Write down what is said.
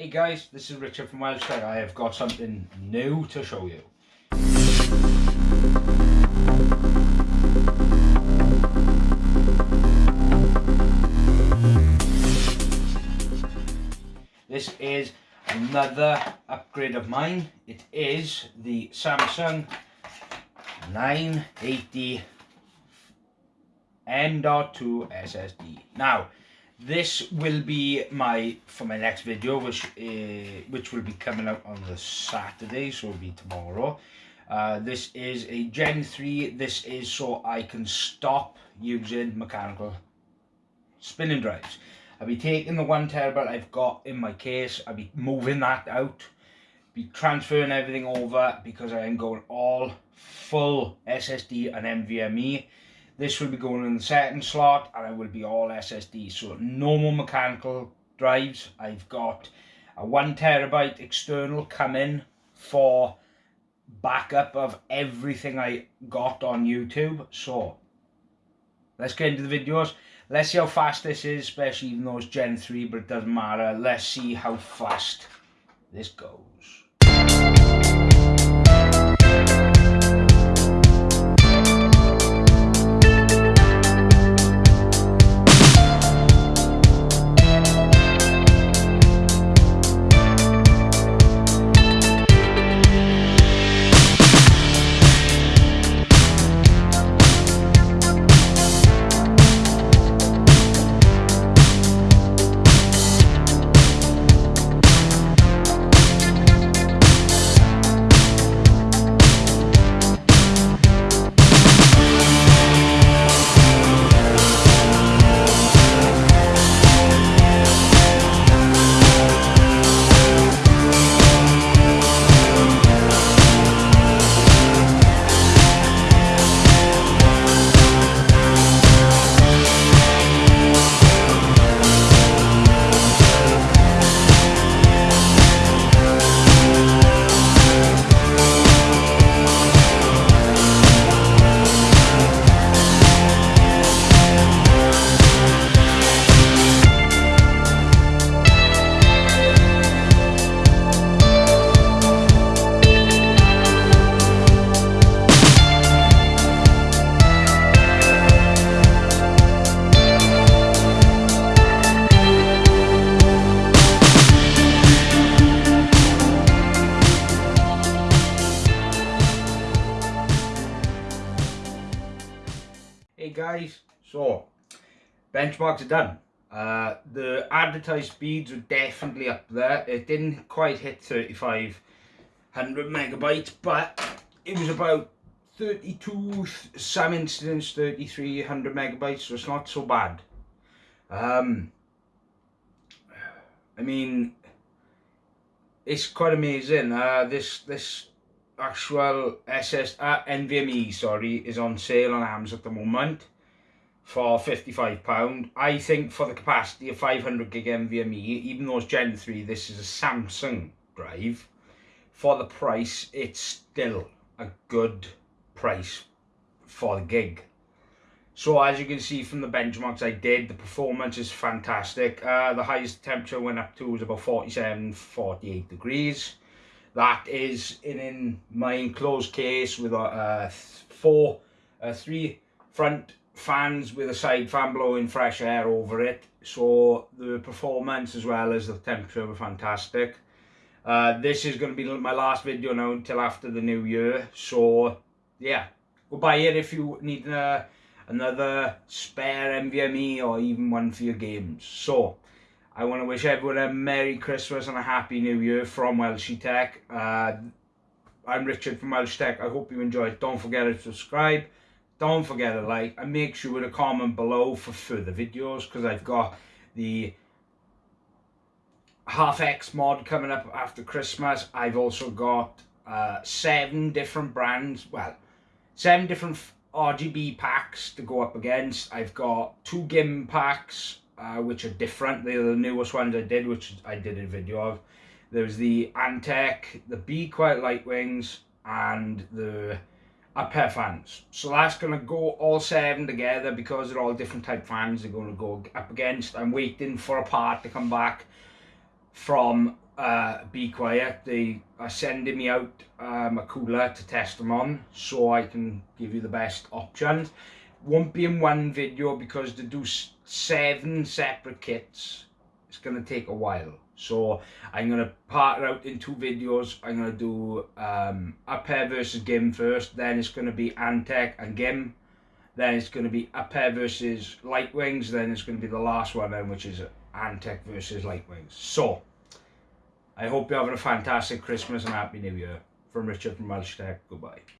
Hey guys, this is Richard from Welsh Tech. I have got something new to show you. This is another upgrade of mine. It is the Samsung 980 M.2 SSD. Now, this will be my for my next video which uh, which will be coming out on the Saturday so it'll be tomorrow. Uh, this is a Gen 3 this is so I can stop using mechanical spinning drives. I'll be taking the one terabyte I've got in my case. I'll be moving that out. Be transferring everything over because I am going all full SSD and NVMe this will be going in the second slot and it will be all SSD. So no more mechanical drives. I've got a one terabyte external coming for backup of everything I got on YouTube. So let's get into the videos. Let's see how fast this is, especially even though it's Gen 3, but it doesn't matter. Let's see how fast this goes. Guys, so benchmarks are done. Uh, the advertised speeds were definitely up there. It didn't quite hit 3500 megabytes, but it was about 32, some incidents 3300 megabytes, so it's not so bad. Um, I mean, it's quite amazing. Uh, this this actual SS uh, NVMe sorry is on sale on Amazon at the moment for 55 pound. I think for the capacity of 500 gig NVMe even though it's Gen 3 this is a Samsung drive for the price it's still a good price for the gig. So as you can see from the benchmarks I did the performance is fantastic. Uh, the highest temperature went up to was about 47 48 degrees that is in, my enclosed case with a, uh, four, uh, three front fans with a side fan blowing fresh air over it. So the performance as well as the temperature were fantastic. Uh, this is going to be my last video now until after the new year. So yeah, go buy it if you need uh, another spare NVMe or even one for your games. So I want to wish everyone a Merry Christmas and a Happy New Year from Welsh Tech. Uh, I'm Richard from Welsh Tech. I hope you enjoyed. Don't forget to subscribe. Don't forget to like and make sure to comment below for further videos because I've got the half X mod coming up after Christmas. I've also got uh, seven different brands. Well, seven different RGB packs to go up against. I've got two GIM packs uh, which are different. They're the newest ones I did, which I did a video of. There's the Antec, the Be Quiet Light Wings, and the pair fans. So that's going to go all seven together because they're all different type fans they're going to go up against. I'm waiting for a part to come back from uh, be quiet. They are sending me out um, a cooler to test them on so I can give you the best options. Won't be in one video because to do seven separate kits, it's going to take a while. So I'm going to part out in two videos. I'm going to do um, pair versus Gim first. Then it's going to be Antec and Gim. Then it's going to be pair versus Light Wings. Then it's going to be the last one then, which is Antec versus Light Wings. So, I hope you're having a fantastic Christmas and Happy New Year. From Richard from Welsh Tech. Goodbye.